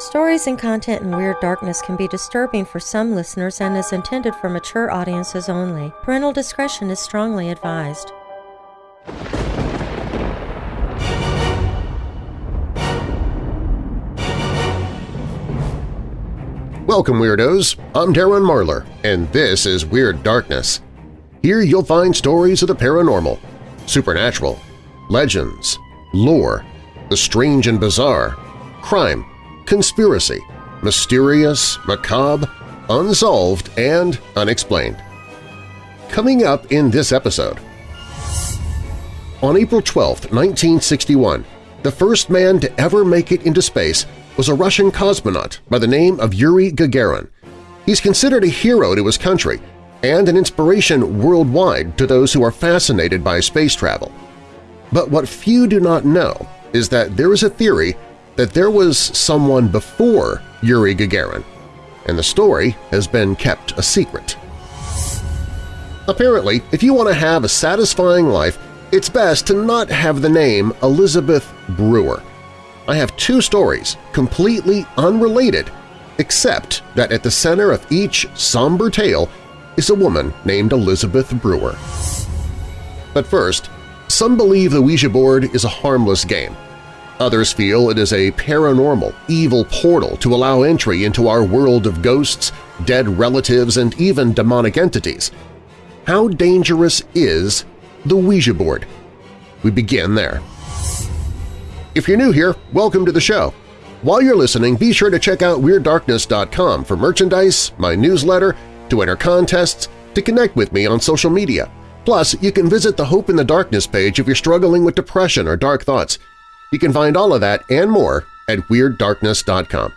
Stories and content in Weird Darkness can be disturbing for some listeners and is intended for mature audiences only. Parental discretion is strongly advised. Welcome, Weirdos! I'm Darren Marlar, and this is Weird Darkness. Here you'll find stories of the paranormal, supernatural, legends, lore, the strange and bizarre, crime, conspiracy, mysterious, macabre, unsolved, and unexplained. Coming up in this episode… On April 12, 1961, the first man to ever make it into space was a Russian cosmonaut by the name of Yuri Gagarin. He's considered a hero to his country and an inspiration worldwide to those who are fascinated by space travel. But what few do not know is that there is a theory that there was someone before Yuri Gagarin, and the story has been kept a secret. Apparently, if you want to have a satisfying life, it's best to not have the name Elizabeth Brewer. I have two stories, completely unrelated, except that at the center of each somber tale is a woman named Elizabeth Brewer. But first, some believe the Ouija board is a harmless game. Others feel it is a paranormal, evil portal to allow entry into our world of ghosts, dead relatives, and even demonic entities. How dangerous is the Ouija board? We begin there. If you're new here, welcome to the show. While you're listening, be sure to check out WeirdDarkness.com for merchandise, my newsletter, to enter contests, to connect with me on social media. Plus, you can visit the Hope in the Darkness page if you're struggling with depression or dark thoughts. You can find all of that and more at WeirdDarkness.com.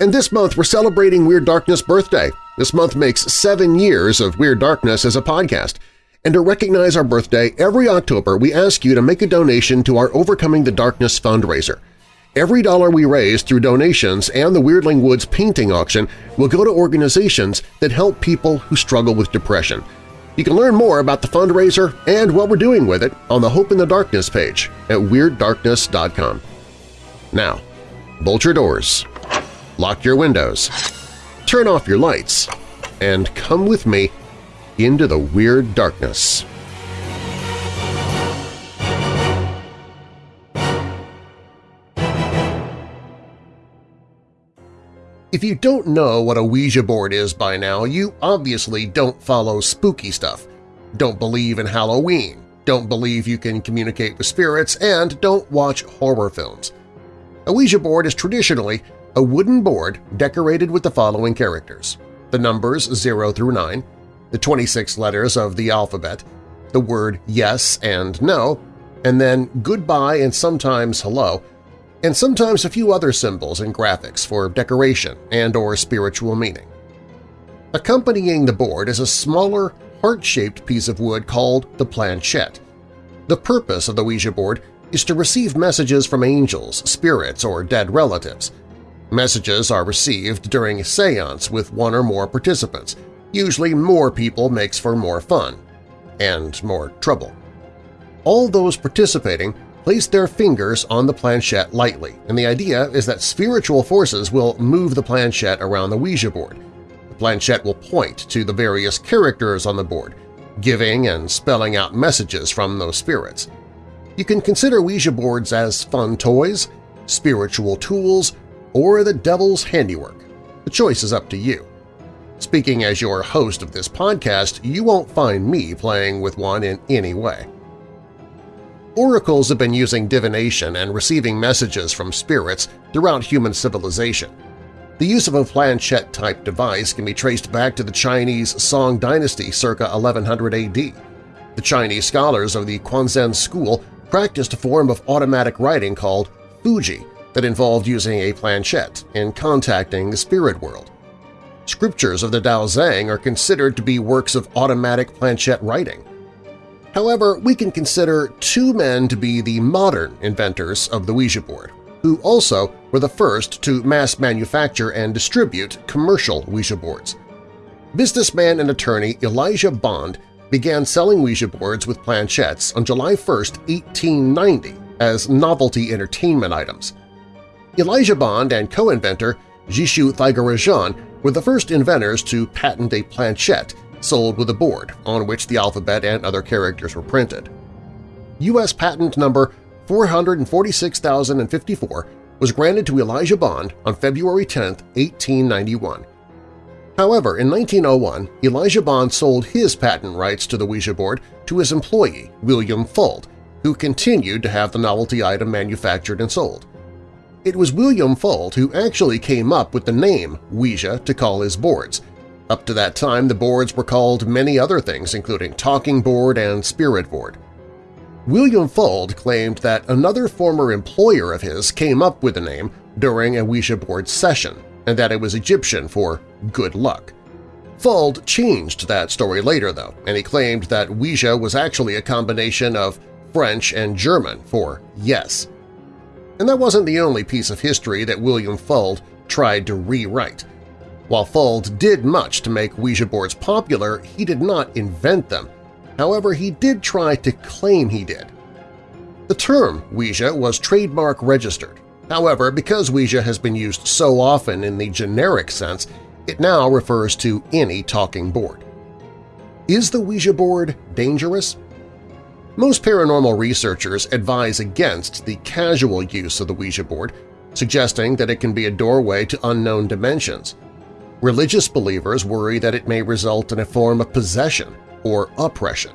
And this month we're celebrating Weird Darkness' birthday. This month makes seven years of Weird Darkness as a podcast. And to recognize our birthday, every October we ask you to make a donation to our Overcoming the Darkness fundraiser. Every dollar we raise through donations and the Weirdling Woods painting auction will go to organizations that help people who struggle with depression. You can learn more about the fundraiser and what we're doing with it on the Hope in the Darkness page at WeirdDarkness.com. Now, bolt your doors, lock your windows, turn off your lights, and come with me into the Weird Darkness. If you don't know what a Ouija board is by now, you obviously don't follow spooky stuff, don't believe in Halloween, don't believe you can communicate with spirits, and don't watch horror films. A Ouija board is traditionally a wooden board decorated with the following characters – the numbers 0 through 9, the 26 letters of the alphabet, the word yes and no, and then goodbye and sometimes hello, and sometimes a few other symbols and graphics for decoration and or spiritual meaning. Accompanying the board is a smaller, heart-shaped piece of wood called the planchette. The purpose of the Ouija board is to receive messages from angels, spirits, or dead relatives. Messages are received during a seance with one or more participants. Usually more people makes for more fun and more trouble. All those participating place their fingers on the planchette lightly, and the idea is that spiritual forces will move the planchette around the Ouija board. The planchette will point to the various characters on the board, giving and spelling out messages from those spirits. You can consider Ouija boards as fun toys, spiritual tools, or the devil's handiwork. The choice is up to you. Speaking as your host of this podcast, you won't find me playing with one in any way. Oracles have been using divination and receiving messages from spirits throughout human civilization. The use of a planchette-type device can be traced back to the Chinese Song dynasty circa 1100 AD. The Chinese scholars of the Quanzhen school practiced a form of automatic writing called Fuji that involved using a planchette in contacting the spirit world. Scriptures of the Dao Zhang are considered to be works of automatic planchette writing. However, we can consider two men to be the modern inventors of the Ouija board, who also were the first to mass manufacture and distribute commercial Ouija boards. Businessman and attorney Elijah Bond began selling Ouija boards with planchettes on July 1, 1890 as novelty entertainment items. Elijah Bond and co-inventor Jishu Thiagarajan were the first inventors to patent a planchette sold with a board on which the alphabet and other characters were printed. U.S. patent number 446,054 was granted to Elijah Bond on February 10, 1891. However, in 1901, Elijah Bond sold his patent rights to the Ouija board to his employee, William Fuld, who continued to have the novelty item manufactured and sold. It was William Fuld who actually came up with the name Ouija to call his boards. Up to that time, the boards were called many other things, including talking board and spirit board. William Fuld claimed that another former employer of his came up with the name during a Ouija board session, and that it was Egyptian for good luck. Fuld changed that story later, though, and he claimed that Ouija was actually a combination of French and German for yes. And that wasn't the only piece of history that William Fuld tried to rewrite. While Fuld did much to make Ouija boards popular, he did not invent them. However, he did try to claim he did. The term Ouija was trademark registered. However, because Ouija has been used so often in the generic sense, it now refers to any talking board. Is the Ouija board dangerous? Most paranormal researchers advise against the casual use of the Ouija board, suggesting that it can be a doorway to unknown dimensions. Religious believers worry that it may result in a form of possession or oppression.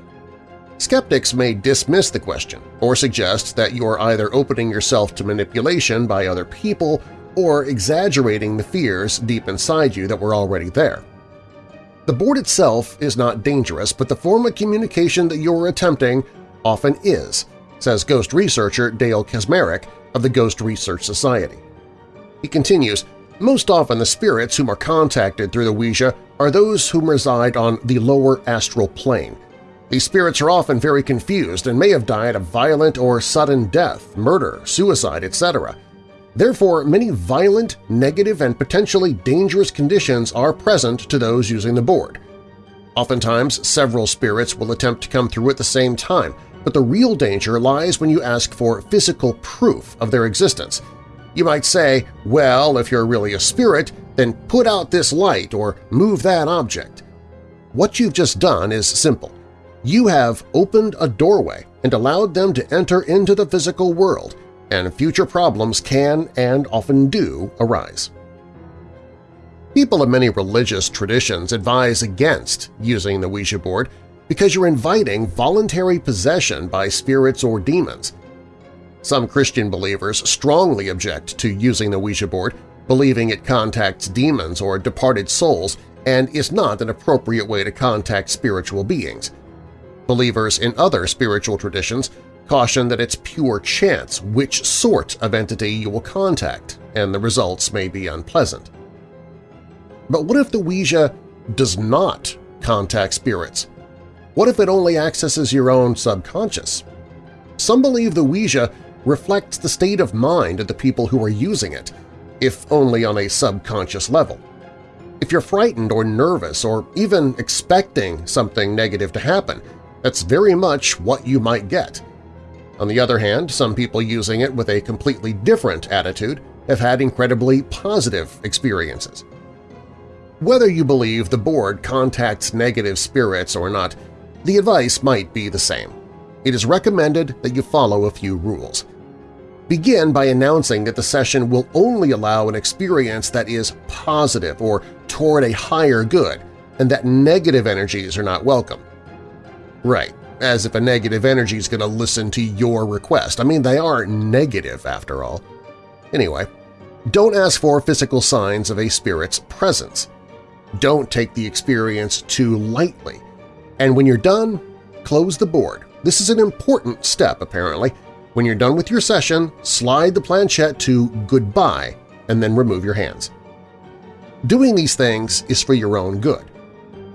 Skeptics may dismiss the question or suggest that you are either opening yourself to manipulation by other people or exaggerating the fears deep inside you that were already there. The board itself is not dangerous, but the form of communication that you are attempting often is, says ghost researcher Dale Kaczmarek of the Ghost Research Society. He continues, most often the spirits whom are contacted through the Ouija are those whom reside on the lower astral plane. These spirits are often very confused and may have died a violent or sudden death, murder, suicide, etc. Therefore, many violent, negative, and potentially dangerous conditions are present to those using the board. Oftentimes, several spirits will attempt to come through at the same time, but the real danger lies when you ask for physical proof of their existence. You might say, well, if you're really a spirit, then put out this light or move that object. What you've just done is simple. You have opened a doorway and allowed them to enter into the physical world, and future problems can and often do arise. People of many religious traditions advise against using the Ouija board because you're inviting voluntary possession by spirits or demons. Some Christian believers strongly object to using the Ouija board, believing it contacts demons or departed souls and is not an appropriate way to contact spiritual beings. Believers in other spiritual traditions caution that it's pure chance which sort of entity you will contact, and the results may be unpleasant. But what if the Ouija does not contact spirits? What if it only accesses your own subconscious? Some believe the Ouija reflects the state of mind of the people who are using it, if only on a subconscious level. If you're frightened or nervous or even expecting something negative to happen, that's very much what you might get. On the other hand, some people using it with a completely different attitude have had incredibly positive experiences. Whether you believe the board contacts negative spirits or not, the advice might be the same. It is recommended that you follow a few rules. Begin by announcing that the session will only allow an experience that is positive or toward a higher good, and that negative energies are not welcome. Right, as if a negative energy is going to listen to your request. I mean, they are negative after all. Anyway, don't ask for physical signs of a spirit's presence. Don't take the experience too lightly. And when you're done, close the board. This is an important step, apparently. When you're done with your session, slide the planchette to Goodbye and then remove your hands. Doing these things is for your own good.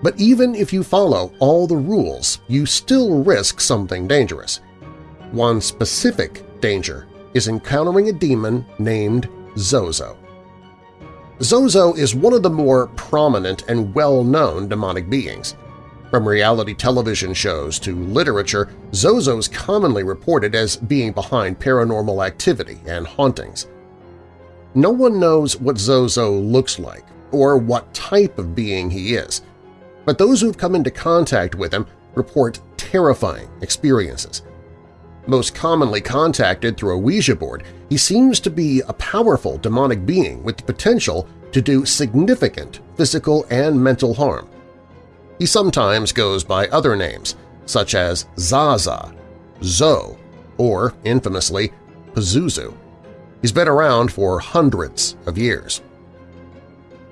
But even if you follow all the rules, you still risk something dangerous. One specific danger is encountering a demon named Zozo. Zozo is one of the more prominent and well-known demonic beings. From reality television shows to literature, Zozo is commonly reported as being behind paranormal activity and hauntings. No one knows what Zozo looks like or what type of being he is, but those who've come into contact with him report terrifying experiences. Most commonly contacted through a Ouija board, he seems to be a powerful demonic being with the potential to do significant physical and mental harm. He sometimes goes by other names, such as Zaza, Zo, or, infamously, Pazuzu. He's been around for hundreds of years.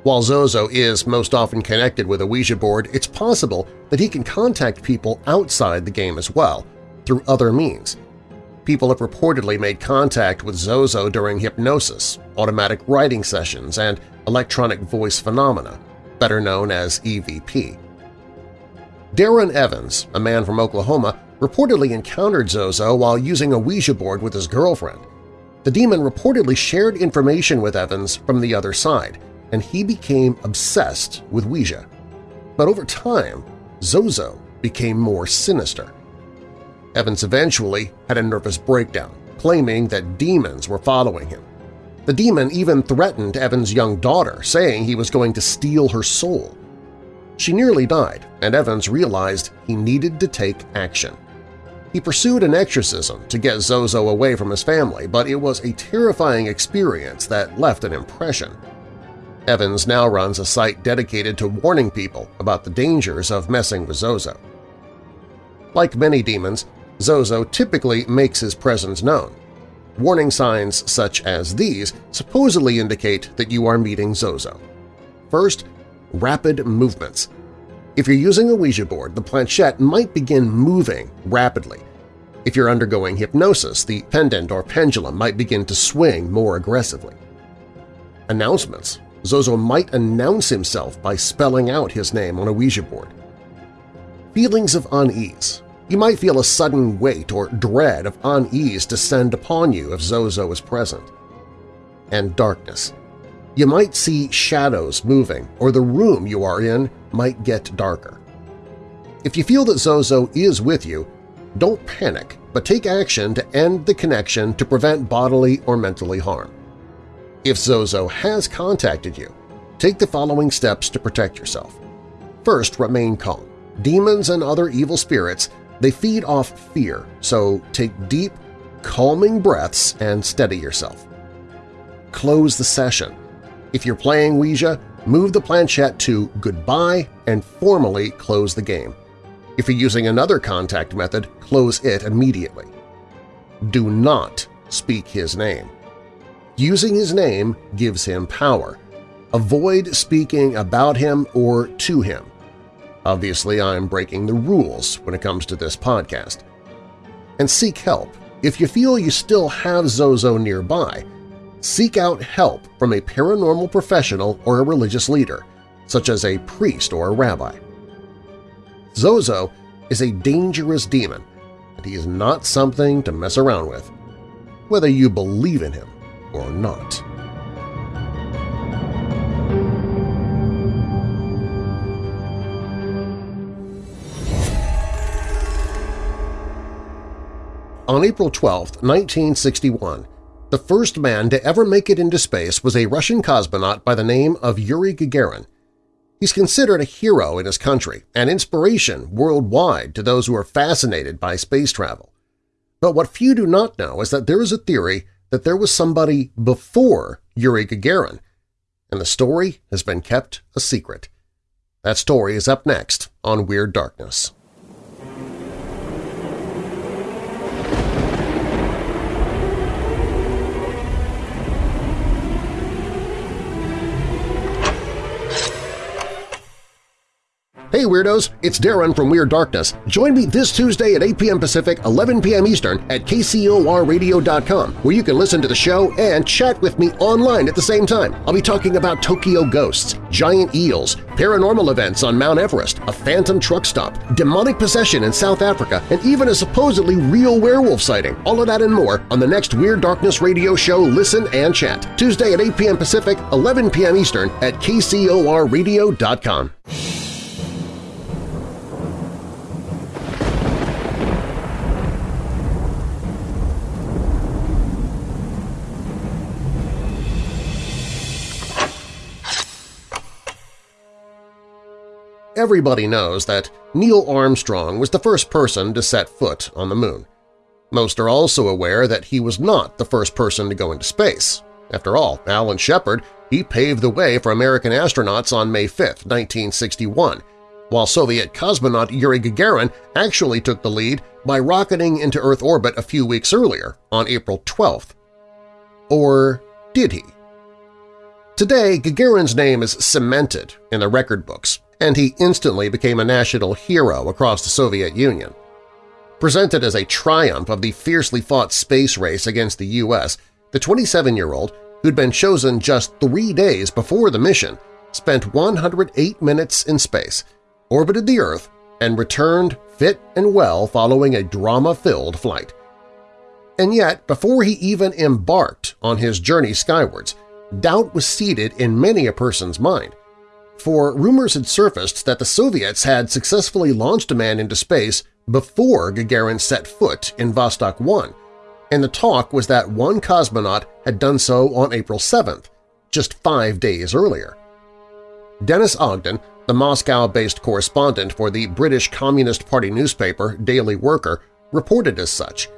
While Zozo is most often connected with a Ouija board, it's possible that he can contact people outside the game as well, through other means. People have reportedly made contact with Zozo during hypnosis, automatic writing sessions, and electronic voice phenomena, better known as EVP. Darren Evans, a man from Oklahoma, reportedly encountered Zozo while using a Ouija board with his girlfriend. The demon reportedly shared information with Evans from the other side, and he became obsessed with Ouija. But over time, Zozo became more sinister. Evans eventually had a nervous breakdown, claiming that demons were following him. The demon even threatened Evans' young daughter, saying he was going to steal her soul. She nearly died, and Evans realized he needed to take action. He pursued an exorcism to get Zozo away from his family, but it was a terrifying experience that left an impression. Evans now runs a site dedicated to warning people about the dangers of messing with Zozo. Like many demons, Zozo typically makes his presence known. Warning signs such as these supposedly indicate that you are meeting Zozo. First, rapid movements. If you're using a Ouija board, the planchette might begin moving rapidly. If you're undergoing hypnosis, the pendant or pendulum might begin to swing more aggressively. Announcements. Zozo might announce himself by spelling out his name on a Ouija board. Feelings of unease. You might feel a sudden weight or dread of unease descend upon you if Zozo is present. And darkness. You might see shadows moving, or the room you are in might get darker. If you feel that Zozo is with you, don't panic, but take action to end the connection to prevent bodily or mentally harm. If Zozo has contacted you, take the following steps to protect yourself. First, remain calm. Demons and other evil spirits, they feed off fear, so take deep, calming breaths and steady yourself. Close the session. If you're playing Ouija, move the planchette to Goodbye and formally close the game. If you're using another contact method, close it immediately. Do not speak his name. Using his name gives him power. Avoid speaking about him or to him. Obviously, I'm breaking the rules when it comes to this podcast. And seek help. If you feel you still have Zozo nearby, seek out help from a paranormal professional or a religious leader, such as a priest or a rabbi. Zozo is a dangerous demon, and he is not something to mess around with, whether you believe in him or not. On April 12, 1961, the first man to ever make it into space was a Russian cosmonaut by the name of Yuri Gagarin. He's considered a hero in his country and inspiration worldwide to those who are fascinated by space travel. But what few do not know is that there is a theory that there was somebody before Yuri Gagarin, and the story has been kept a secret. That story is up next on Weird Darkness. Hey Weirdos, it's Darren from Weird Darkness. Join me this Tuesday at 8 p.m. Pacific, 11 p.m. Eastern at kcorradio.com where you can listen to the show and chat with me online at the same time. I'll be talking about Tokyo ghosts, giant eels, paranormal events on Mount Everest, a phantom truck stop, demonic possession in South Africa, and even a supposedly real werewolf sighting. All of that and more on the next Weird Darkness radio show Listen and Chat, Tuesday at 8 p.m. Pacific, 11 p.m. Eastern at kcorradio.com. Everybody knows that Neil Armstrong was the first person to set foot on the Moon. Most are also aware that he was not the first person to go into space. After all, Alan Shepard, he paved the way for American astronauts on May 5, 1961, while Soviet cosmonaut Yuri Gagarin actually took the lead by rocketing into Earth orbit a few weeks earlier, on April 12th. Or did he? Today, Gagarin's name is cemented in the record books, and he instantly became a national hero across the Soviet Union. Presented as a triumph of the fiercely fought space race against the U.S., the 27-year-old, who'd been chosen just three days before the mission, spent 108 minutes in space, orbited the Earth, and returned fit and well following a drama-filled flight. And yet, before he even embarked on his journey skywards, doubt was seated in many a person's mind. For rumors had surfaced that the Soviets had successfully launched a man into space before Gagarin set foot in Vostok 1, and the talk was that one cosmonaut had done so on April 7th, just five days earlier. Dennis Ogden, the Moscow-based correspondent for the British Communist Party newspaper Daily Worker, reported as such.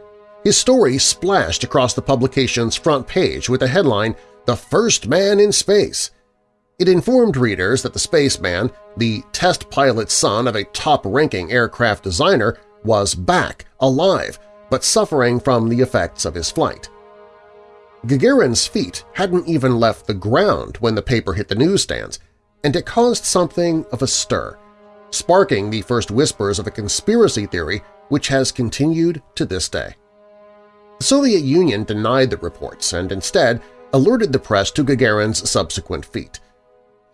His story splashed across the publication's front page with the headline, The First Man in Space. It informed readers that the spaceman, the test pilot's son of a top-ranking aircraft designer, was back, alive, but suffering from the effects of his flight. Gagarin's feet hadn't even left the ground when the paper hit the newsstands, and it caused something of a stir, sparking the first whispers of a conspiracy theory which has continued to this day. The Soviet Union denied the reports and instead alerted the press to Gagarin's subsequent feat.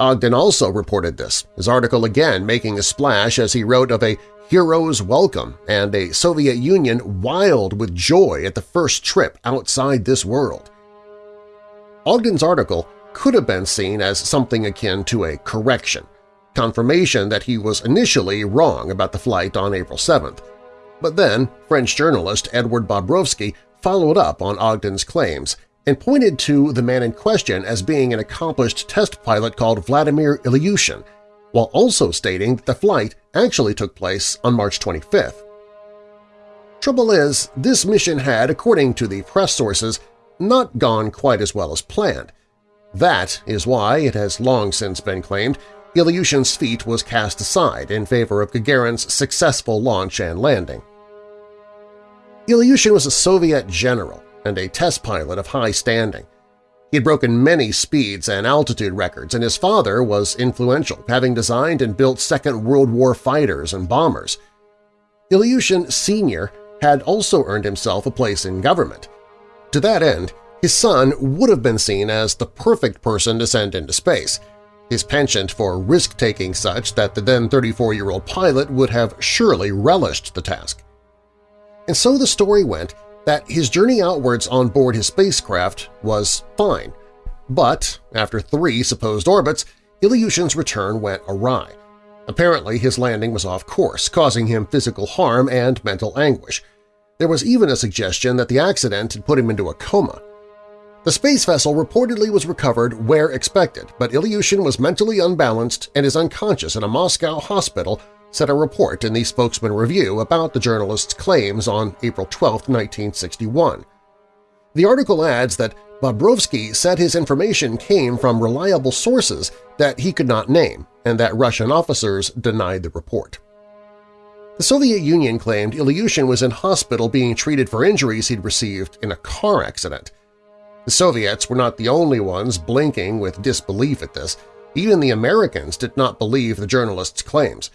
Ogden also reported this, his article again making a splash as he wrote of a hero's welcome and a Soviet Union wild with joy at the first trip outside this world. Ogden's article could have been seen as something akin to a correction, confirmation that he was initially wrong about the flight on April 7th. But then French journalist Edward Bobrovsky followed up on Ogden's claims and pointed to the man in question as being an accomplished test pilot called Vladimir Ilyushin, while also stating that the flight actually took place on March 25th. Trouble is, this mission had, according to the press sources, not gone quite as well as planned. That is why, it has long since been claimed, Ilyushin's feat was cast aside in favor of Gagarin's successful launch and landing. Ilyushin was a Soviet general and a test pilot of high standing. He had broken many speeds and altitude records, and his father was influential, having designed and built Second World War fighters and bombers. Ilyushin Sr. had also earned himself a place in government. To that end, his son would have been seen as the perfect person to send into space, his penchant for risk-taking such that the then 34-year-old pilot would have surely relished the task. And so the story went that his journey outwards on board his spacecraft was fine, but after three supposed orbits, Ilyushin's return went awry. Apparently his landing was off course, causing him physical harm and mental anguish. There was even a suggestion that the accident had put him into a coma. The space vessel reportedly was recovered where expected, but Ilyushin was mentally unbalanced and is unconscious in a Moscow hospital said a report in the Spokesman Review about the journalist's claims on April 12, 1961. The article adds that Bobrovsky said his information came from reliable sources that he could not name and that Russian officers denied the report. The Soviet Union claimed Ilyushin was in hospital being treated for injuries he'd received in a car accident. The Soviets were not the only ones blinking with disbelief at this. Even the Americans did not believe the journalist's claims.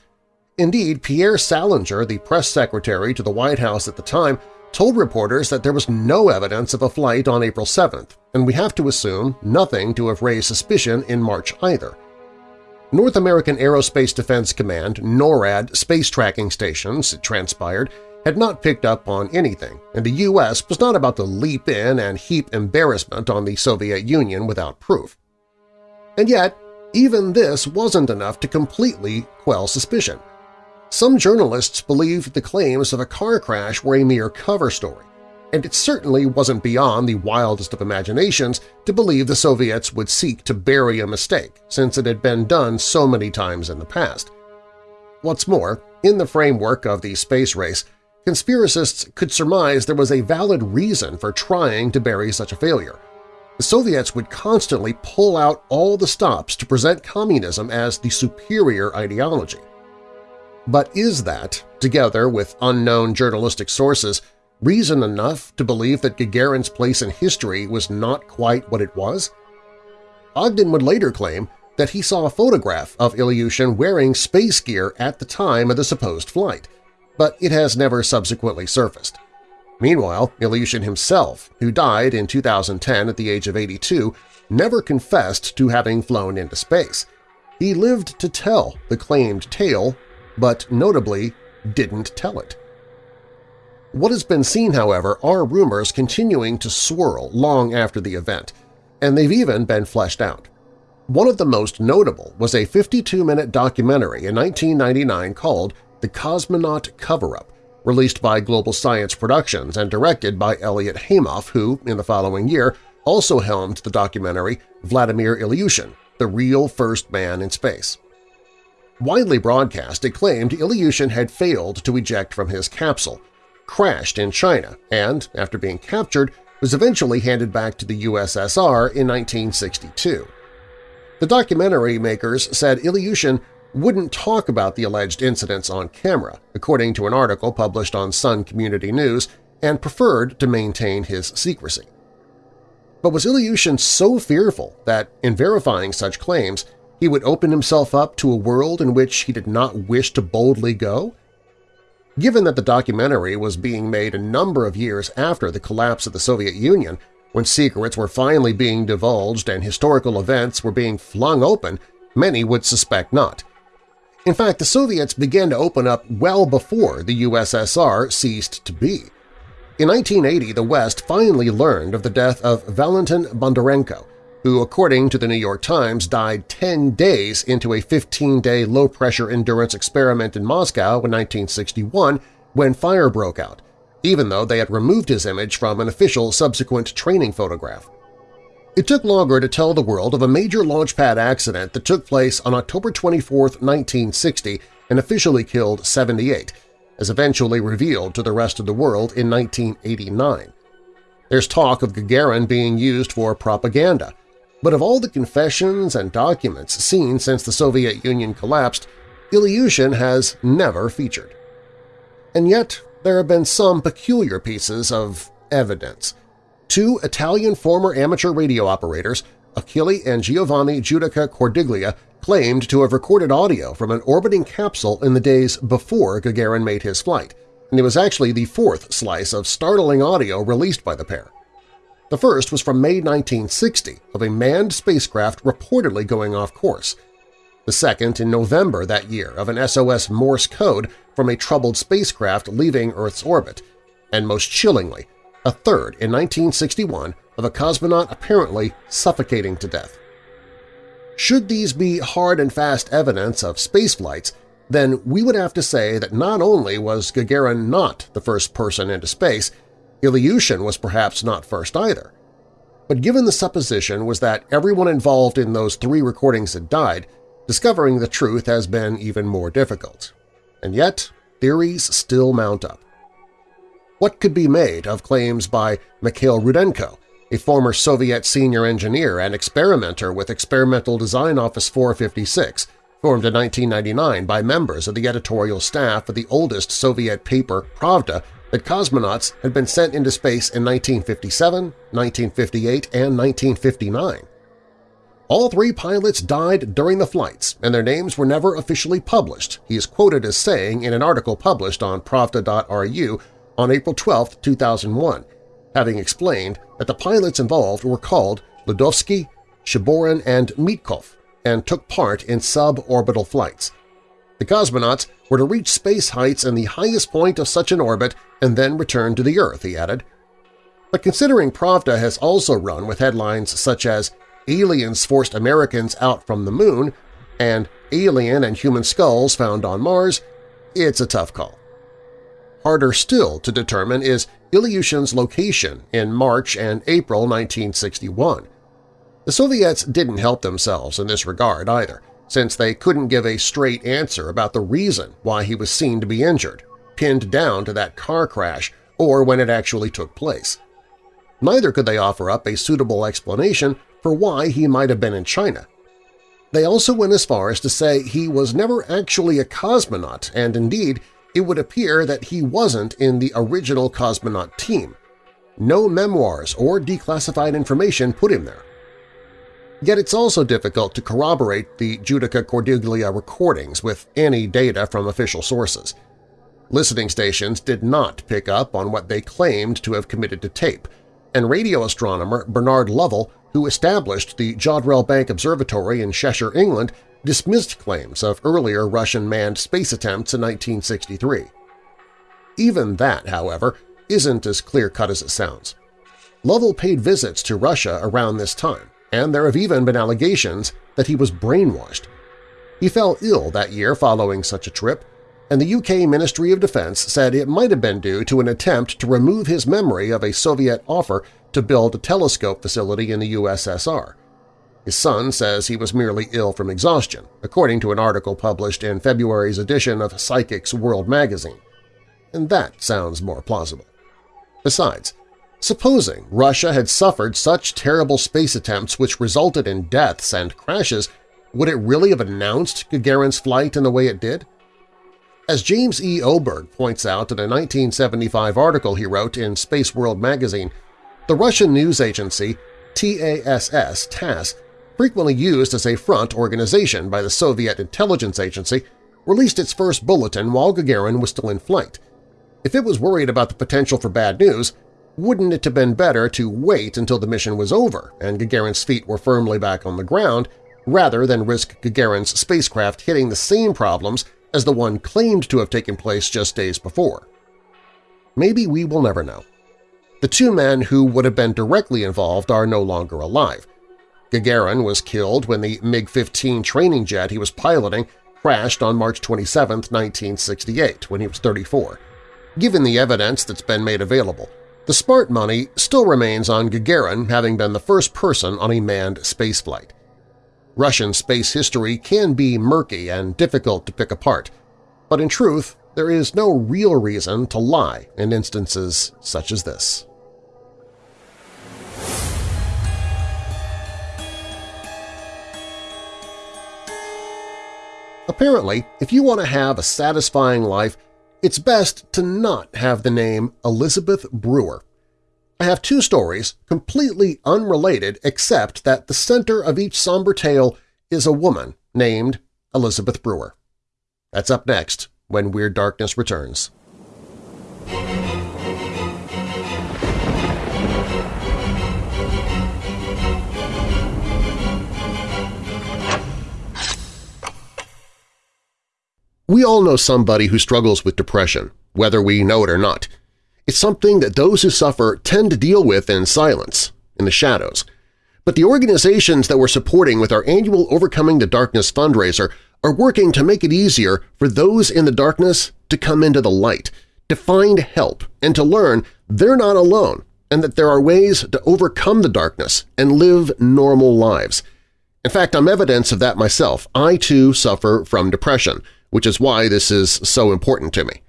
Indeed, Pierre Salinger, the press secretary to the White House at the time, told reporters that there was no evidence of a flight on April 7th, and we have to assume nothing to have raised suspicion in March either. North American Aerospace Defense Command NORAD space tracking stations, it transpired, had not picked up on anything, and the U.S. was not about to leap in and heap embarrassment on the Soviet Union without proof. And yet, even this wasn't enough to completely quell suspicion. Some journalists believed the claims of a car crash were a mere cover story, and it certainly wasn't beyond the wildest of imaginations to believe the Soviets would seek to bury a mistake since it had been done so many times in the past. What's more, in the framework of the space race, conspiracists could surmise there was a valid reason for trying to bury such a failure. The Soviets would constantly pull out all the stops to present communism as the superior ideology. But is that, together with unknown journalistic sources, reason enough to believe that Gagarin's place in history was not quite what it was? Ogden would later claim that he saw a photograph of Ilyushin wearing space gear at the time of the supposed flight, but it has never subsequently surfaced. Meanwhile, Ilyushin himself, who died in 2010 at the age of 82, never confessed to having flown into space. He lived to tell the claimed tale, but notably didn't tell it. What has been seen, however, are rumors continuing to swirl long after the event, and they've even been fleshed out. One of the most notable was a 52-minute documentary in 1999 called The Cosmonaut Cover-Up, released by Global Science Productions and directed by Elliot Haimoff, who, in the following year, also helmed the documentary Vladimir Ilyushin, the real first man in space. Widely broadcast, it claimed Ilyushin had failed to eject from his capsule, crashed in China, and, after being captured, was eventually handed back to the USSR in 1962. The documentary makers said Ilyushin wouldn't talk about the alleged incidents on camera, according to an article published on Sun Community News, and preferred to maintain his secrecy. But was Ilyushin so fearful that, in verifying such claims, he would open himself up to a world in which he did not wish to boldly go? Given that the documentary was being made a number of years after the collapse of the Soviet Union, when secrets were finally being divulged and historical events were being flung open, many would suspect not – in fact, the Soviets began to open up well before the USSR ceased to be. In 1980, the West finally learned of the death of Valentin Bondarenko, who, according to the New York Times, died 10 days into a 15-day low-pressure endurance experiment in Moscow in 1961 when fire broke out, even though they had removed his image from an official subsequent training photograph. It took longer to tell the world of a major launchpad accident that took place on October 24, 1960 and officially killed 78, as eventually revealed to the rest of the world in 1989. There's talk of Gagarin being used for propaganda, but of all the confessions and documents seen since the Soviet Union collapsed, Ilyushin has never featured. And yet there have been some peculiar pieces of evidence – Two Italian former amateur radio operators, Achille and Giovanni Judica Cordiglia, claimed to have recorded audio from an orbiting capsule in the days before Gagarin made his flight, and it was actually the fourth slice of startling audio released by the pair. The first was from May 1960 of a manned spacecraft reportedly going off course. The second in November that year of an SOS Morse code from a troubled spacecraft leaving Earth's orbit, and most chillingly, a third in 1961 of a cosmonaut apparently suffocating to death. Should these be hard and fast evidence of spaceflights, then we would have to say that not only was Gagarin not the first person into space, Ilyushin was perhaps not first either. But given the supposition was that everyone involved in those three recordings had died, discovering the truth has been even more difficult. And yet, theories still mount up. What could be made of claims by Mikhail Rudenko, a former Soviet senior engineer and experimenter with Experimental Design Office 456, formed in 1999 by members of the editorial staff of the oldest Soviet paper Pravda that cosmonauts had been sent into space in 1957, 1958, and 1959. All three pilots died during the flights, and their names were never officially published, he is quoted as saying in an article published on Pravda.ru on April 12, 2001, having explained that the pilots involved were called Ludovsky, Shiborin, and Mitkov and took part in suborbital flights. The cosmonauts were to reach space heights in the highest point of such an orbit and then return to the Earth, he added. But considering Pravda has also run with headlines such as Aliens Forced Americans Out from the Moon and Alien and Human Skulls Found on Mars, it's a tough call. Harder still to determine is Ilyushin's location in March and April 1961. The Soviets didn't help themselves in this regard either, since they couldn't give a straight answer about the reason why he was seen to be injured, pinned down to that car crash or when it actually took place. Neither could they offer up a suitable explanation for why he might have been in China. They also went as far as to say he was never actually a cosmonaut, and indeed it would appear that he wasn't in the original cosmonaut team. No memoirs or declassified information put him there. Yet it's also difficult to corroborate the Judica Cordiglia recordings with any data from official sources. Listening stations did not pick up on what they claimed to have committed to tape, and radio astronomer Bernard Lovell, who established the Jodrell Bank Observatory in Cheshire, England, dismissed claims of earlier Russian manned space attempts in 1963. Even that, however, isn't as clear-cut as it sounds. Lovell paid visits to Russia around this time, and there have even been allegations that he was brainwashed. He fell ill that year following such a trip, and the UK Ministry of Defense said it might have been due to an attempt to remove his memory of a Soviet offer to build a telescope facility in the USSR. His son says he was merely ill from exhaustion, according to an article published in February's edition of Psychics World magazine. And that sounds more plausible. Besides, Supposing Russia had suffered such terrible space attempts which resulted in deaths and crashes, would it really have announced Gagarin's flight in the way it did? As James E. Oberg points out in a 1975 article he wrote in Space World magazine, the Russian news agency TASS TASS, frequently used as a front organization by the Soviet intelligence agency, released its first bulletin while Gagarin was still in flight. If it was worried about the potential for bad news, wouldn't it have been better to wait until the mission was over and Gagarin's feet were firmly back on the ground rather than risk Gagarin's spacecraft hitting the same problems as the one claimed to have taken place just days before? Maybe we will never know. The two men who would have been directly involved are no longer alive. Gagarin was killed when the MiG-15 training jet he was piloting crashed on March 27, 1968, when he was 34. Given the evidence that's been made available, the smart money still remains on Gagarin having been the first person on a manned spaceflight. Russian space history can be murky and difficult to pick apart, but in truth there is no real reason to lie in instances such as this. Apparently, if you want to have a satisfying life, it's best to not have the name Elizabeth Brewer. I have two stories, completely unrelated except that the center of each somber tale is a woman named Elizabeth Brewer. That's up next when Weird Darkness returns. We all know somebody who struggles with depression, whether we know it or not. It's something that those who suffer tend to deal with in silence, in the shadows. But the organizations that we're supporting with our annual Overcoming the Darkness fundraiser are working to make it easier for those in the darkness to come into the light, to find help, and to learn they're not alone and that there are ways to overcome the darkness and live normal lives. In fact, I'm evidence of that myself. I, too, suffer from depression – which is why this is so important to me.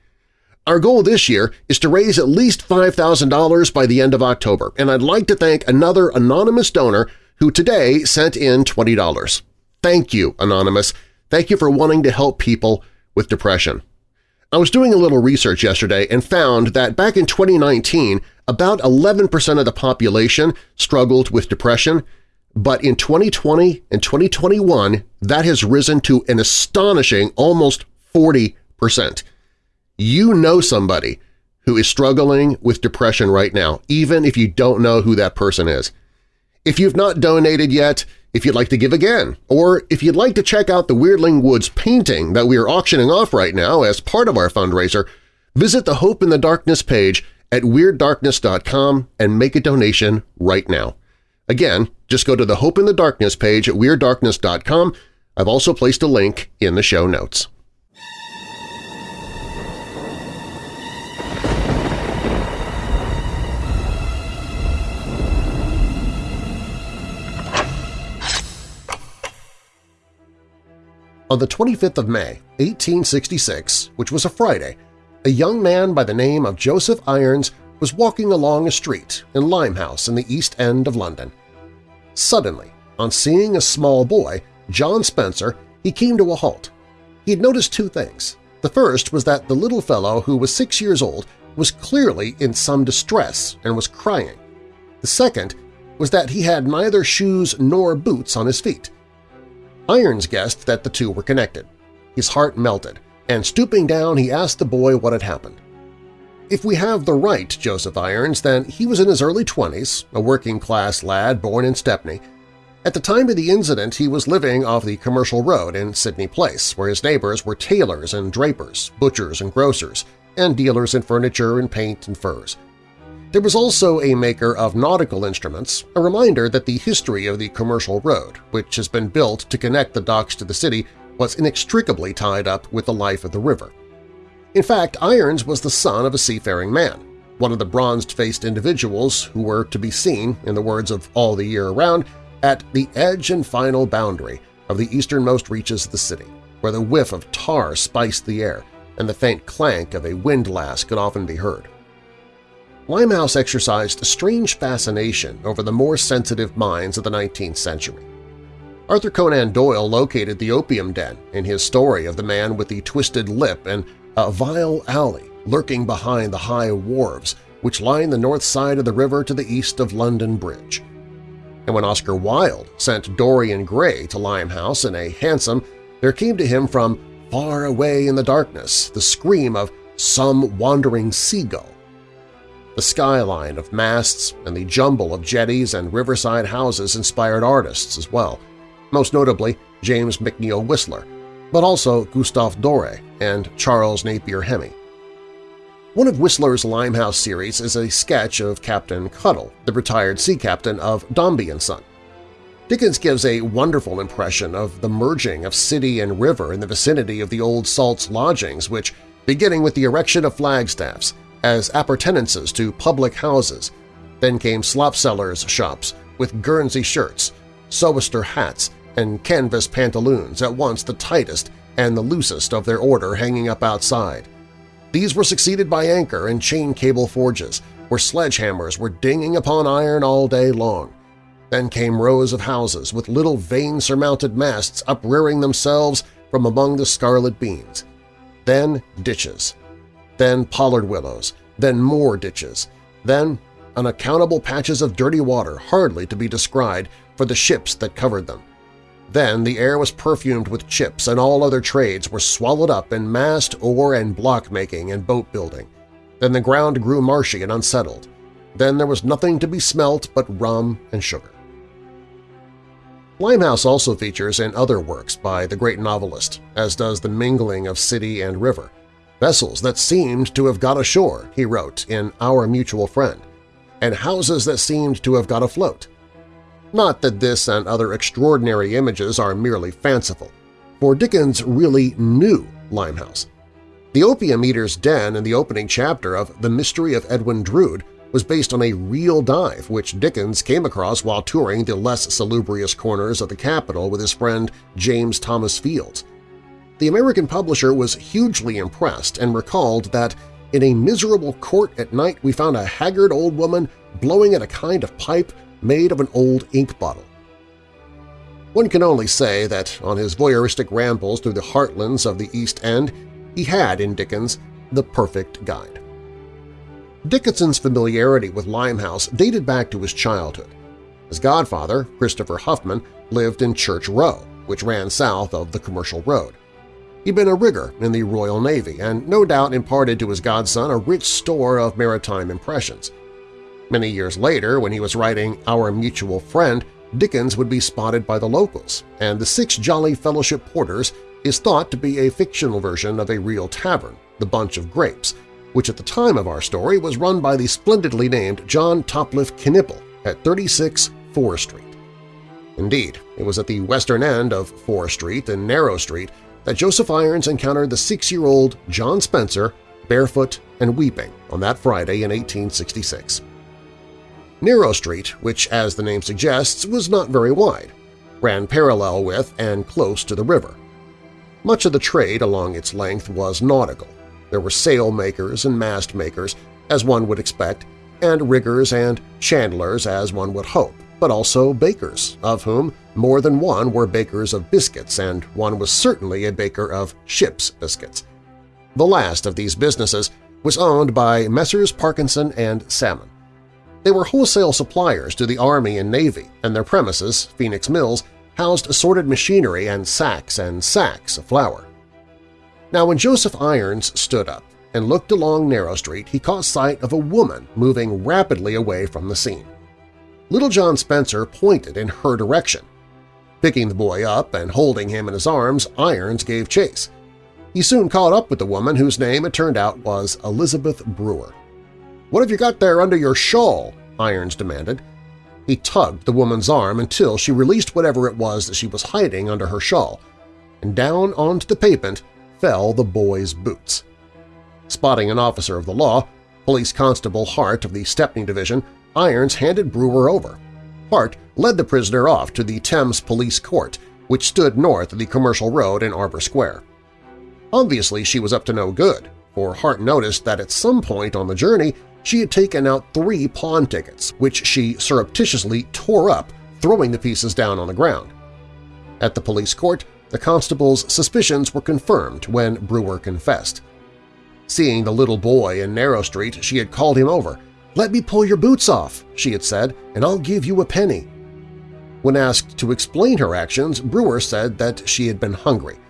Our goal this year is to raise at least $5,000 by the end of October, and I'd like to thank another anonymous donor who today sent in $20. Thank you, Anonymous. Thank you for wanting to help people with depression. I was doing a little research yesterday and found that back in 2019, about 11% of the population struggled with depression, but in 2020 and 2021, that has risen to an astonishing almost 40%. You know somebody who is struggling with depression right now, even if you don't know who that person is. If you've not donated yet, if you'd like to give again, or if you'd like to check out the Weirdling Woods painting that we are auctioning off right now as part of our fundraiser, visit the Hope in the Darkness page at WeirdDarkness.com and make a donation right now. Again, just go to the Hope in the Darkness page at WeirdDarkness.com. I've also placed a link in the show notes. On the 25th of May, 1866, which was a Friday, a young man by the name of Joseph Irons was walking along a street in Limehouse in the East End of London. Suddenly, on seeing a small boy, John Spencer, he came to a halt. He had noticed two things. The first was that the little fellow, who was six years old, was clearly in some distress and was crying. The second was that he had neither shoes nor boots on his feet. Irons guessed that the two were connected. His heart melted, and stooping down he asked the boy what had happened. If we have the right Joseph Irons, then he was in his early 20s, a working-class lad born in Stepney. At the time of the incident, he was living off the Commercial Road in Sydney Place, where his neighbors were tailors and drapers, butchers and grocers, and dealers in furniture and paint and furs. There was also a maker of nautical instruments, a reminder that the history of the Commercial Road, which has been built to connect the docks to the city, was inextricably tied up with the life of the river. In fact, Irons was the son of a seafaring man, one of the bronzed-faced individuals who were to be seen, in the words of All the Year Around, at the edge and final boundary of the easternmost reaches of the city, where the whiff of tar spiced the air and the faint clank of a windlass could often be heard. Limehouse exercised a strange fascination over the more sensitive minds of the 19th century. Arthur Conan Doyle located the opium den in his story of the man with the twisted lip and a vile alley lurking behind the high wharves which line the north side of the river to the east of London Bridge. And when Oscar Wilde sent Dorian Gray to Limehouse in a hansom, there came to him from far away in the darkness the scream of some wandering seagull. The skyline of masts and the jumble of jetties and riverside houses inspired artists as well, most notably James McNeill Whistler, but also Gustave Doré and Charles Napier Hemy. One of Whistler's Limehouse series is a sketch of Captain Cuttle, the retired sea captain of Dombey and Son. Dickens gives a wonderful impression of the merging of city and river in the vicinity of the old Salt's lodgings which, beginning with the erection of flagstaffs as appurtenances to public houses, then came slop-sellers' shops with Guernsey shirts, sou'wester hats, and canvas pantaloons, at once the tightest and the loosest of their order hanging up outside. These were succeeded by anchor and chain cable forges, where sledgehammers were dinging upon iron all day long. Then came rows of houses with little vane-surmounted masts uprearing themselves from among the scarlet beans. Then ditches. Then pollard willows. Then more ditches. Then unaccountable patches of dirty water hardly to be descried for the ships that covered them. Then the air was perfumed with chips and all other trades were swallowed up in mast, oar, and block-making and boat-building. Then the ground grew marshy and unsettled. Then there was nothing to be smelt but rum and sugar. Limehouse also features in other works by the great novelist, as does the mingling of city and river. Vessels that seemed to have got ashore, he wrote in Our Mutual Friend, and houses that seemed to have got afloat. Not that this and other extraordinary images are merely fanciful, for Dickens really knew Limehouse. The opium eater's den in the opening chapter of The Mystery of Edwin Drood was based on a real dive which Dickens came across while touring the less salubrious corners of the capital with his friend James Thomas Fields. The American publisher was hugely impressed and recalled that in a miserable court at night we found a haggard old woman blowing at a kind of pipe made of an old ink bottle. One can only say that on his voyeuristic rambles through the heartlands of the East End, he had in Dickens the perfect guide. Dickens's familiarity with Limehouse dated back to his childhood. His godfather, Christopher Huffam, lived in Church Row, which ran south of the Commercial Road. He'd been a rigger in the Royal Navy and no doubt imparted to his godson a rich store of maritime impressions – Many years later, when he was writing Our Mutual Friend, Dickens would be spotted by the locals, and the Six Jolly Fellowship Porters is thought to be a fictional version of a real tavern, the Bunch of Grapes, which at the time of our story was run by the splendidly named John Topliff Knipple at 36 Fore Street. Indeed, it was at the western end of Fore Street and Narrow Street that Joseph Irons encountered the six-year-old John Spencer barefoot and weeping on that Friday in 1866. Narrow Street, which as the name suggests was not very wide, ran parallel with and close to the river. Much of the trade along its length was nautical. There were sail makers and mast makers, as one would expect, and riggers and chandlers as one would hope, but also bakers, of whom more than one were bakers of biscuits and one was certainly a baker of ship's biscuits. The last of these businesses was owned by Messrs. Parkinson and Salmon. They were wholesale suppliers to the Army and Navy, and their premises, Phoenix Mills, housed assorted machinery and sacks and sacks of flour. Now when Joseph Irons stood up and looked along Narrow Street, he caught sight of a woman moving rapidly away from the scene. Little John Spencer pointed in her direction. Picking the boy up and holding him in his arms, Irons gave chase. He soon caught up with the woman whose name it turned out was Elizabeth Brewer. "'What have you got there under your shawl?' Irons demanded. He tugged the woman's arm until she released whatever it was that she was hiding under her shawl, and down onto the pavement fell the boy's boots. Spotting an officer of the law, Police Constable Hart of the Stepney Division, Irons handed Brewer over. Hart led the prisoner off to the Thames Police Court, which stood north of the Commercial Road in Arbour Square. Obviously she was up to no good, for Hart noticed that at some point on the journey she had taken out three pawn tickets, which she surreptitiously tore up, throwing the pieces down on the ground. At the police court, the constable's suspicions were confirmed when Brewer confessed. Seeing the little boy in Narrow Street, she had called him over. "'Let me pull your boots off,' she had said, "'and I'll give you a penny.' When asked to explain her actions, Brewer said that she had been hungry.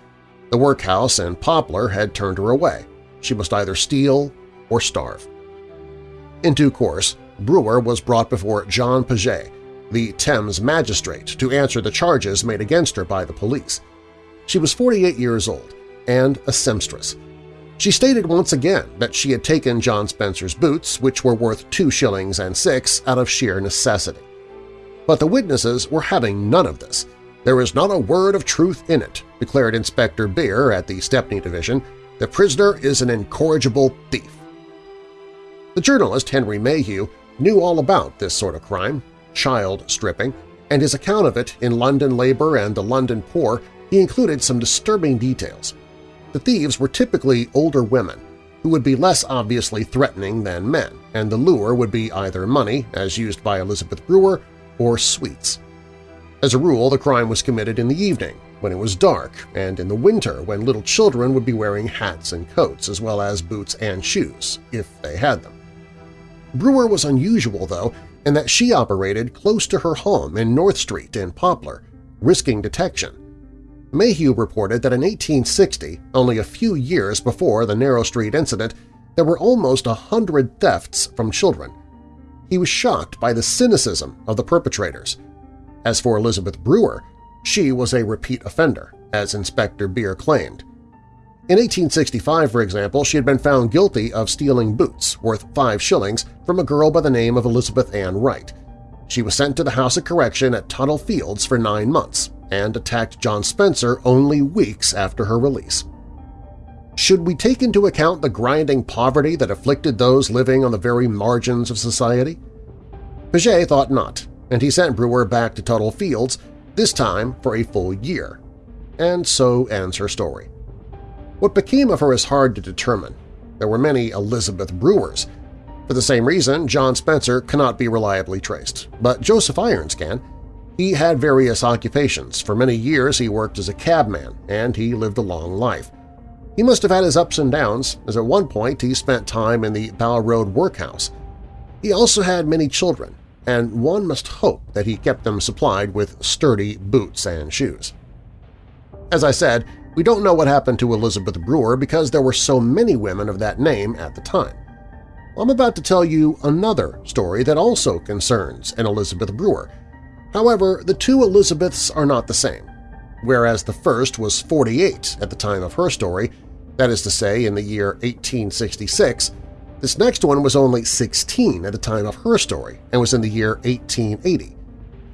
The workhouse and Poplar had turned her away. She must either steal or starve. In due course, Brewer was brought before John Paget, the Thames magistrate, to answer the charges made against her by the police. She was 48 years old and a seamstress. She stated once again that she had taken John Spencer's boots, which were worth two shillings and six, out of sheer necessity. But the witnesses were having none of this. There is not a word of truth in it, declared Inspector Beer at the Stepney Division. The prisoner is an incorrigible thief. The journalist Henry Mayhew knew all about this sort of crime, child stripping, and his account of it in London Labour and the London Poor he included some disturbing details. The thieves were typically older women who would be less obviously threatening than men, and the lure would be either money, as used by Elizabeth Brewer, or sweets. As a rule, the crime was committed in the evening, when it was dark, and in the winter when little children would be wearing hats and coats as well as boots and shoes, if they had them. Brewer was unusual, though, in that she operated close to her home in North Street in Poplar, risking detection. Mayhew reported that in 1860, only a few years before the Narrow Street incident, there were almost a hundred thefts from children. He was shocked by the cynicism of the perpetrators. As for Elizabeth Brewer, she was a repeat offender, as Inspector Beer claimed. In 1865, for example, she had been found guilty of stealing boots worth five shillings from a girl by the name of Elizabeth Ann Wright. She was sent to the House of Correction at Tothill Fields for nine months and attacked John Spencer only weeks after her release. Should we take into account the grinding poverty that afflicted those living on the very margins of society? Paget thought not, and he sent Brewer back to Tothill Fields, this time for a full year. And so ends her story. What became of her is hard to determine. There were many Elizabeth Brewers. For the same reason, John Spencer cannot be reliably traced, but Joseph Irons can. He had various occupations. For many years he worked as a cabman, and he lived a long life. He must have had his ups and downs, as at one point he spent time in the Bow Road workhouse. He also had many children, and one must hope that he kept them supplied with sturdy boots and shoes. As I said, we don't know what happened to Elizabeth Brewer because there were so many women of that name at the time. I'm about to tell you another story that also concerns an Elizabeth Brewer. However, the two Elizabeths are not the same. Whereas the first was 48 at the time of her story, that is to say in the year 1866, this next one was only 16 at the time of her story and was in the year 1880.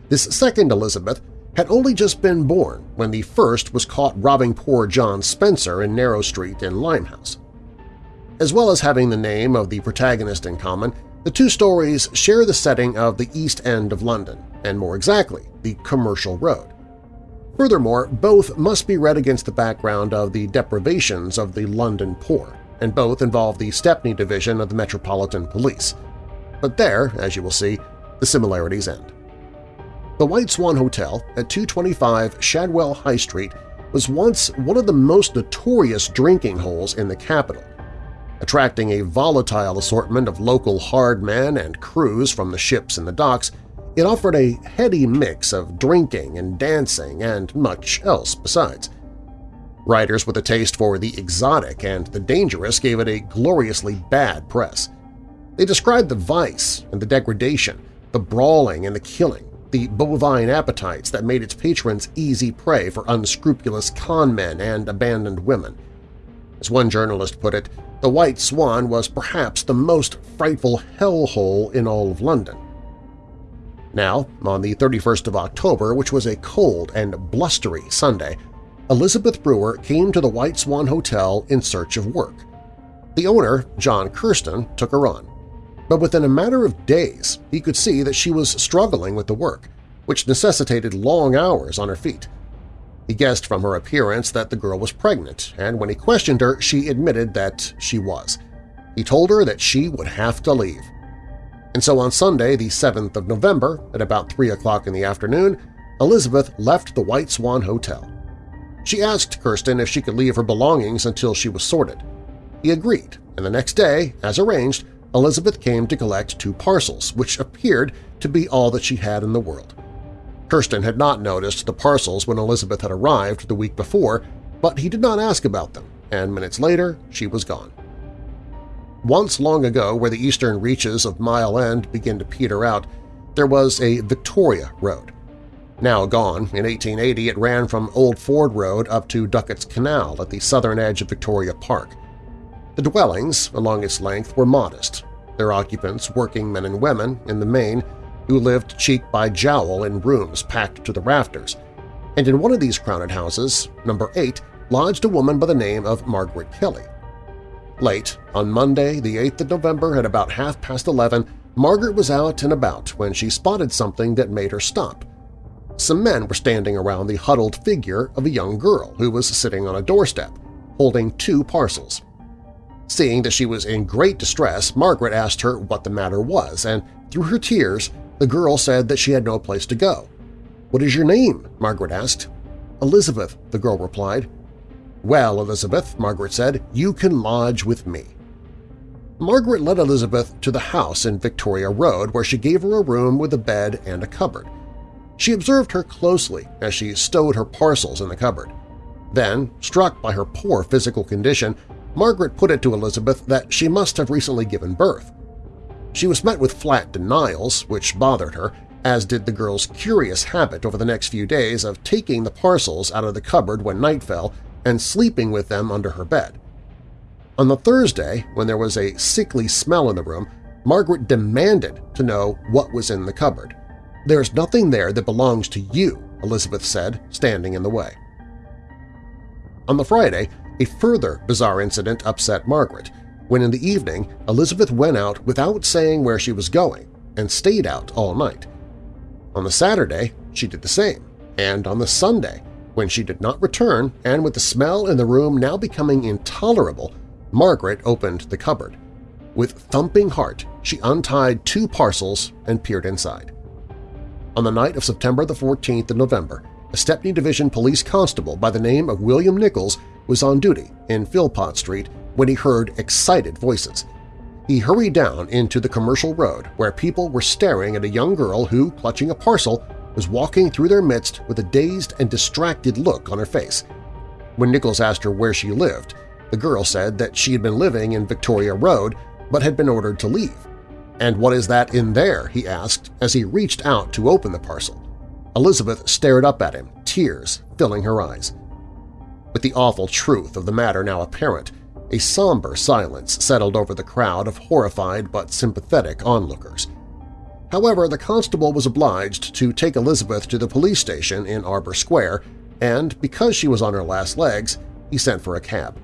This second Elizabeth had only just been born when the first was caught robbing poor John Spencer in Narrow Street in Limehouse. As well as having the name of the protagonist in common, the two stories share the setting of the East End of London, and more exactly, the Commercial Road. Furthermore, both must be read against the background of the deprivations of the London poor, and both involve the Stepney Division of the Metropolitan Police. But there, as you will see, the similarities end. The White Swan Hotel at 225 Shadwell High Street was once one of the most notorious drinking holes in the capital, attracting a volatile assortment of local hard men and crews from the ships and the docks, it offered a heady mix of drinking and dancing and much else besides. Writers with a taste for the exotic and the dangerous gave it a gloriously bad press. They described the vice and the degradation, the brawling and the killing, the bovine appetites that made its patrons easy prey for unscrupulous con men and abandoned women. As one journalist put it, the White Swan was perhaps the most frightful hellhole in all of London. Now, on the 31st of October, which was a cold and blustery Sunday, Elizabeth Brewer came to the White Swan Hotel in search of work. The owner, John Kirsten, took her on. But within a matter of days, he could see that she was struggling with the work, which necessitated long hours on her feet. He guessed from her appearance that the girl was pregnant, and when he questioned her, she admitted that she was. He told her that she would have to leave. And so on Sunday, the 7th of November, at about 3 o'clock in the afternoon, Elizabeth left the White Swan Hotel. She asked Kirsten if she could leave her belongings until she was sorted. He agreed, and the next day, as arranged, Elizabeth came to collect two parcels, which appeared to be all that she had in the world. Kirsten had not noticed the parcels when Elizabeth had arrived the week before, but he did not ask about them, and minutes later she was gone. Once long ago, where the eastern reaches of Mile End begin to peter out, there was a Victoria Road. Now gone, in 1880 it ran from Old Ford Road up to Duckett's Canal at the southern edge of Victoria Park. The dwellings along its length were modest, their occupants working men and women, in the main, who lived cheek by jowl in rooms packed to the rafters, and in one of these crowded houses, number 8, lodged a woman by the name of Margaret Kelly. Late, on Monday, the 8th of November at about half past 11, Margaret was out and about when she spotted something that made her stop. Some men were standing around the huddled figure of a young girl who was sitting on a doorstep, holding two parcels. Seeing that she was in great distress, Margaret asked her what the matter was, and through her tears the girl said that she had no place to go. "'What is your name?' Margaret asked. "'Elizabeth,' the girl replied. "'Well, Elizabeth,' Margaret said, "'you can lodge with me.' Margaret led Elizabeth to the house in Victoria Road where she gave her a room with a bed and a cupboard. She observed her closely as she stowed her parcels in the cupboard. Then, struck by her poor physical condition, Margaret put it to Elizabeth that she must have recently given birth. She was met with flat denials, which bothered her, as did the girl's curious habit over the next few days of taking the parcels out of the cupboard when night fell and sleeping with them under her bed. On the Thursday, when there was a sickly smell in the room, Margaret demanded to know what was in the cupboard. "'There's nothing there that belongs to you,' Elizabeth said, standing in the way. On the Friday, a further bizarre incident upset Margaret when in the evening Elizabeth went out without saying where she was going and stayed out all night. On the Saturday, she did the same, and on the Sunday, when she did not return and with the smell in the room now becoming intolerable, Margaret opened the cupboard. With thumping heart, she untied two parcels and peered inside. On the night of September the 14th of November, a Stepney Division police constable by the name of William Nichols was on duty in Philpot Street when he heard excited voices. He hurried down into the commercial road where people were staring at a young girl who, clutching a parcel, was walking through their midst with a dazed and distracted look on her face. When Nichols asked her where she lived, the girl said that she had been living in Victoria Road but had been ordered to leave. And what is that in there? he asked as he reached out to open the parcel. Elizabeth stared up at him, tears filling her eyes. With the awful truth of the matter now apparent, a somber silence settled over the crowd of horrified but sympathetic onlookers. However, the constable was obliged to take Elizabeth to the police station in Arbour Square, and because she was on her last legs, he sent for a cab.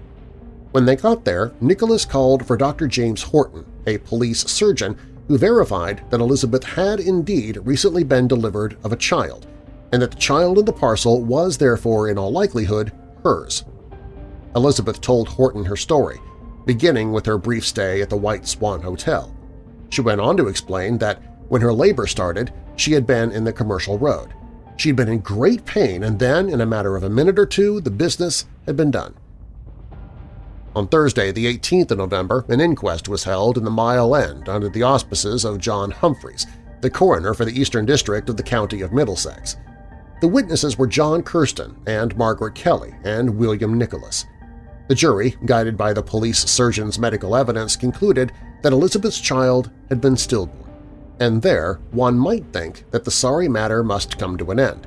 When they got there, Nicholas called for Dr. James Horton, a police surgeon who verified that Elizabeth had indeed recently been delivered of a child, and that the child in the parcel was therefore in all likelihood Elizabeth told Horton her story, beginning with her brief stay at the White Swan Hotel. She went on to explain that when her labor started, she had been in the commercial road. She had been in great pain, and then, in a matter of a minute or two, the business had been done. On Thursday, the 18th of November, an inquest was held in the Mile End under the auspices of John Humphreys, the coroner for the Eastern District of the County of Middlesex. The witnesses were John Kirsten and Margaret Kelly and William Nicholas. The jury, guided by the police surgeon's medical evidence, concluded that Elizabeth's child had been stillborn and there one might think that the sorry matter must come to an end.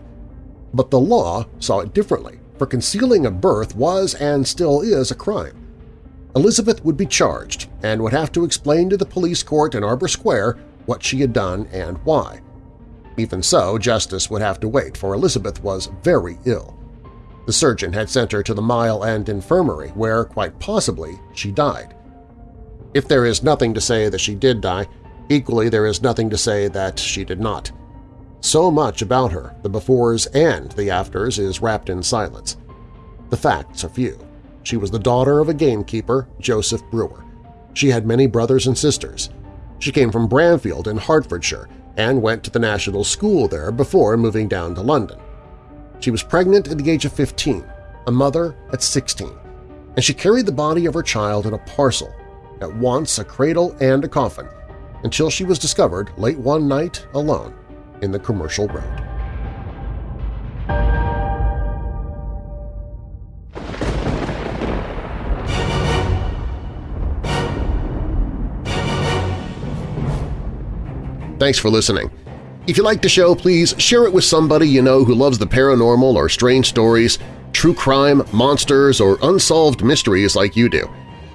But the law saw it differently, for concealing a birth was and still is a crime. Elizabeth would be charged and would have to explain to the police court in Arbour Square what she had done and why. Even so, justice would have to wait, for Elizabeth was very ill. The surgeon had sent her to the Mile End Infirmary, where, quite possibly, she died. If there is nothing to say that she did die, Equally, there is nothing to say that she did not. So much about her, the befores and the afters, is wrapped in silence. The facts are few. She was the daughter of a gamekeeper, Joseph Brewer. She had many brothers and sisters. She came from Bramfield in Hertfordshire and went to the national school there before moving down to London. She was pregnant at the age of 15, a mother at 16, and she carried the body of her child in a parcel, at once a cradle and a coffin, until she was discovered late one night alone in the commercial road. Thanks for listening. If you like the show, please share it with somebody you know who loves the paranormal or strange stories, true crime, monsters, or unsolved mysteries like you do.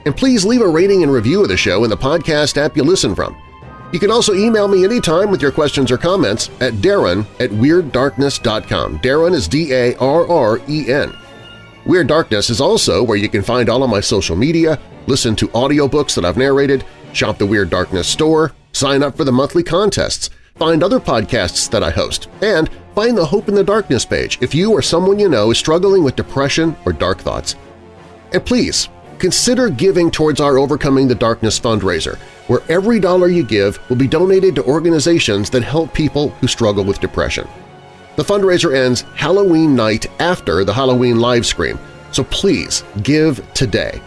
And please leave a rating and review of the show in the podcast app you listen from. You can also email me anytime with your questions or comments at darren at WeirdDarkness.com. Darren is D-A-R-R-E-N. Weird Darkness is also where you can find all of my social media, listen to audiobooks that I've narrated, shop the Weird Darkness store, sign up for the monthly contests, find other podcasts that I host, and find the Hope in the Darkness page if you or someone you know is struggling with depression or dark thoughts. And please, consider giving towards our Overcoming the Darkness fundraiser – where every dollar you give will be donated to organizations that help people who struggle with depression. The fundraiser ends Halloween night after the Halloween live stream, so please give today.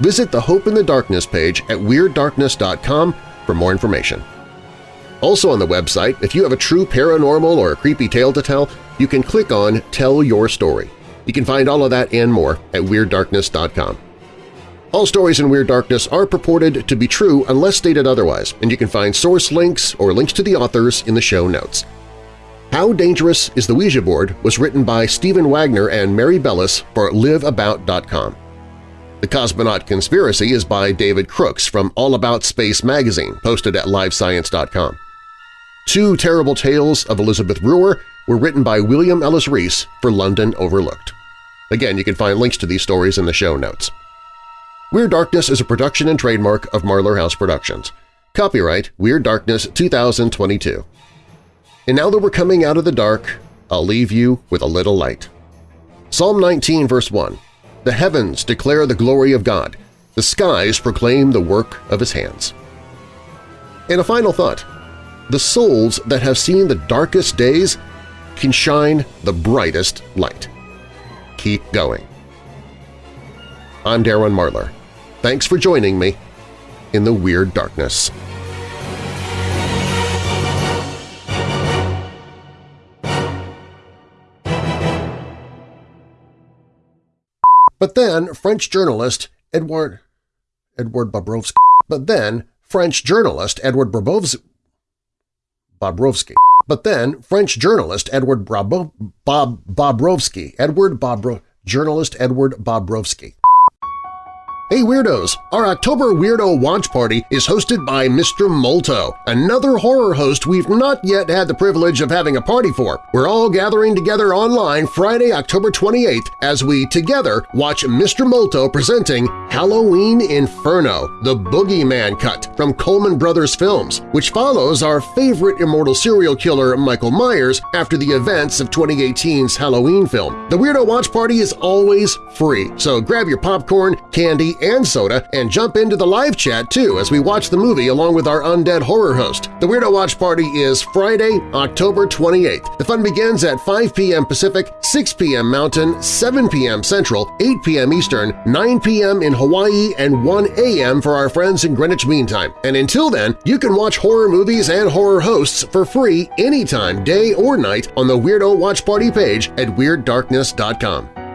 Visit the Hope in the Darkness page at WeirdDarkness.com for more information. Also on the website, if you have a true paranormal or a creepy tale to tell, you can click on Tell Your Story. You can find all of that and more at WeirdDarkness.com. All stories in Weird Darkness are purported to be true unless stated otherwise, and you can find source links or links to the authors in the show notes. How Dangerous is the Ouija Board was written by Stephen Wagner and Mary Bellis for LiveAbout.com. The Cosmonaut Conspiracy is by David Crooks from All About Space magazine, posted at livescience.com. Two Terrible Tales of Elizabeth Brewer were written by William Ellis Reese for London Overlooked. Again, you can find links to these stories in the show notes. Weird Darkness is a production and trademark of Marlar House Productions. Copyright Weird Darkness 2022. And now that we're coming out of the dark, I'll leave you with a little light. Psalm 19 verse 1 The heavens declare the glory of God. The skies proclaim the work of His hands. And a final thought. The souls that have seen the darkest days can shine the brightest light. Keep going. I'm Darren Marlar. Thanks for joining me in the Weird Darkness. But then French journalist Edward Edward Bobrovsky. But then French journalist Edward Bobrovsky. Bobrovsky. But then French journalist Edward Brabo, Bob Bobrovsky. Edward Bobro, journalist Edward Bobrovsky. Hey Weirdos! Our October Weirdo Watch Party is hosted by Mr. Molto, another horror host we've not yet had the privilege of having a party for. We're all gathering together online Friday, October 28th as we together watch Mr. Molto presenting Halloween Inferno, the Boogeyman Cut from Coleman Brothers Films, which follows our favorite immortal serial killer Michael Myers after the events of 2018's Halloween film. The Weirdo Watch Party is always free, so grab your popcorn, candy, and soda and jump into the live chat too as we watch the movie along with our undead horror host. The Weirdo Watch Party is Friday, October 28th. The fun begins at 5 p.m. Pacific, 6 p.m. Mountain, 7 p.m. Central, 8 p.m. Eastern, 9 p.m. in Hawaii, and 1 a.m. for our friends in Greenwich Mean Time. And until then, you can watch horror movies and horror hosts for free anytime, day or night on the Weirdo Watch Party page at WeirdDarkness.com.